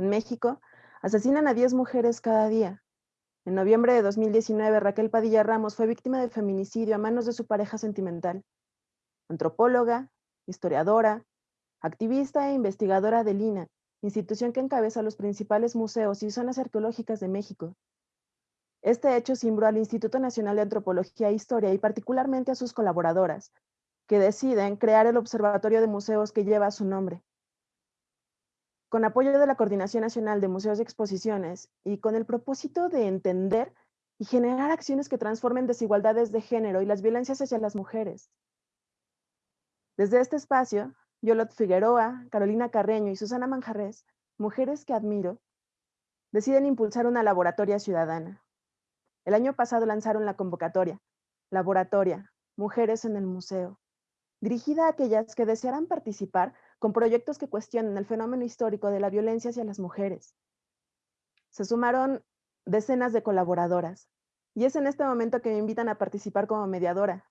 En México, asesinan a 10 mujeres cada día. En noviembre de 2019, Raquel Padilla Ramos fue víctima de feminicidio a manos de su pareja sentimental. Antropóloga, historiadora, activista e investigadora del INA, institución que encabeza los principales museos y zonas arqueológicas de México. Este hecho cimbró al Instituto Nacional de Antropología e Historia y particularmente a sus colaboradoras, que deciden crear el Observatorio de Museos que lleva su nombre. Con apoyo de la Coordinación Nacional de Museos y Exposiciones y con el propósito de entender y generar acciones que transformen desigualdades de género y las violencias hacia las mujeres. Desde este espacio, Yolot Figueroa, Carolina Carreño y Susana Manjarres, mujeres que admiro, deciden impulsar una laboratoria ciudadana. El año pasado lanzaron la convocatoria, Laboratoria, Mujeres en el Museo, dirigida a aquellas que desearan participar con proyectos que cuestionen el fenómeno histórico de la violencia hacia las mujeres. Se sumaron decenas de colaboradoras, y es en este momento que me invitan a participar como mediadora.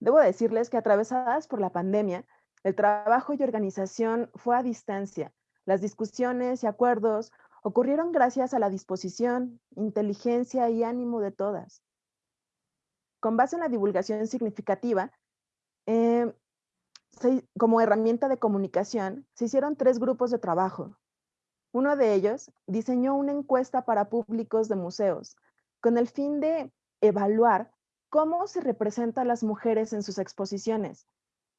Debo decirles que atravesadas por la pandemia, el trabajo y organización fue a distancia. Las discusiones y acuerdos ocurrieron gracias a la disposición, inteligencia y ánimo de todas. Con base en la divulgación significativa, eh, como herramienta de comunicación, se hicieron tres grupos de trabajo. Uno de ellos diseñó una encuesta para públicos de museos con el fin de evaluar cómo se representan las mujeres en sus exposiciones,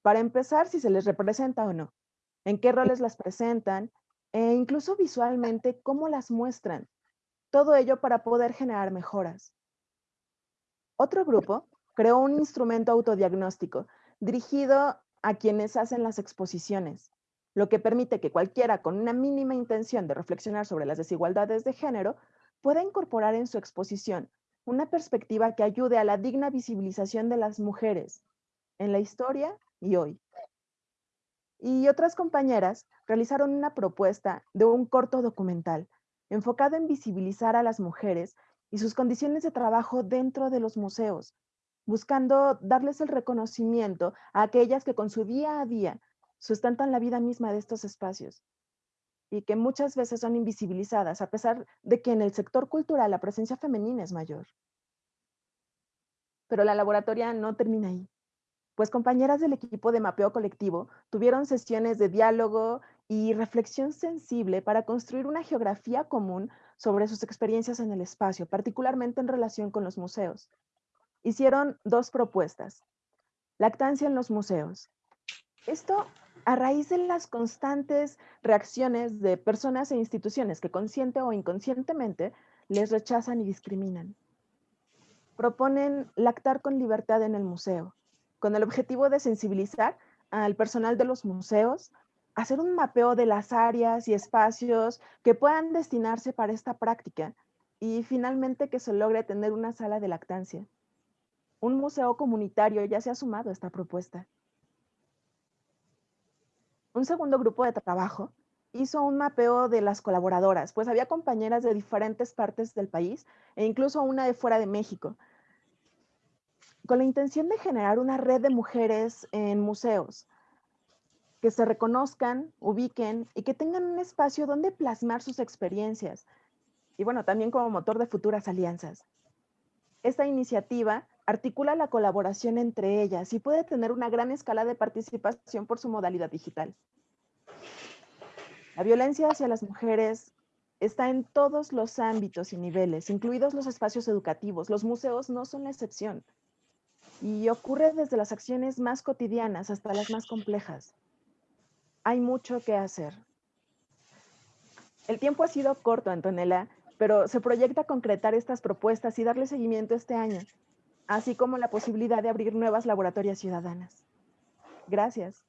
para empezar, si se les representa o no, en qué roles las presentan e incluso visualmente cómo las muestran. Todo ello para poder generar mejoras. Otro grupo creó un instrumento autodiagnóstico dirigido a quienes hacen las exposiciones, lo que permite que cualquiera con una mínima intención de reflexionar sobre las desigualdades de género pueda incorporar en su exposición una perspectiva que ayude a la digna visibilización de las mujeres en la historia y hoy. Y otras compañeras realizaron una propuesta de un corto documental enfocado en visibilizar a las mujeres y sus condiciones de trabajo dentro de los museos, buscando darles el reconocimiento a aquellas que con su día a día sustentan la vida misma de estos espacios y que muchas veces son invisibilizadas a pesar de que en el sector cultural la presencia femenina es mayor. Pero la laboratoria no termina ahí pues compañeras del equipo de mapeo colectivo tuvieron sesiones de diálogo y reflexión sensible para construir una geografía común sobre sus experiencias en el espacio, particularmente en relación con los museos. Hicieron dos propuestas. Lactancia en los museos. Esto a raíz de las constantes reacciones de personas e instituciones que consciente o inconscientemente les rechazan y discriminan. Proponen lactar con libertad en el museo con el objetivo de sensibilizar al personal de los museos, hacer un mapeo de las áreas y espacios que puedan destinarse para esta práctica y finalmente que se logre tener una sala de lactancia. Un museo comunitario ya se ha sumado a esta propuesta. Un segundo grupo de trabajo hizo un mapeo de las colaboradoras, pues había compañeras de diferentes partes del país e incluso una de fuera de México, con la intención de generar una red de mujeres en museos que se reconozcan, ubiquen y que tengan un espacio donde plasmar sus experiencias y bueno, también como motor de futuras alianzas. Esta iniciativa articula la colaboración entre ellas y puede tener una gran escala de participación por su modalidad digital. La violencia hacia las mujeres está en todos los ámbitos y niveles, incluidos los espacios educativos. Los museos no son la excepción y ocurre desde las acciones más cotidianas hasta las más complejas. Hay mucho que hacer. El tiempo ha sido corto, Antonella, pero se proyecta concretar estas propuestas y darle seguimiento este año, así como la posibilidad de abrir nuevas laboratorias ciudadanas. Gracias.